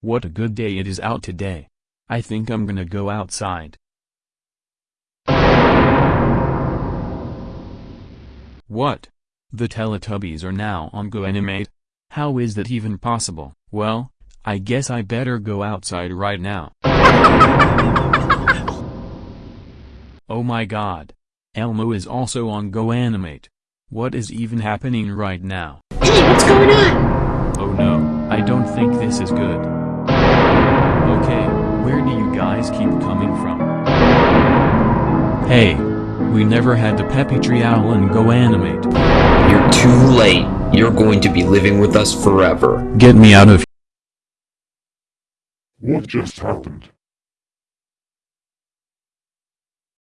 What a good day it is out today. I think I'm gonna go outside. What? The Teletubbies are now on GoAnimate? How is that even possible? Well, I guess I better go outside right now. oh my god. Elmo is also on GoAnimate. What is even happening right now? Hey, what's going on? Oh no, I don't think this is good. Okay, where do you guys keep coming from? Hey, we never had the Peppy Tree Owl and GoAnimate. You're too late. You're going to be living with us forever. Get me out of here. What just happened?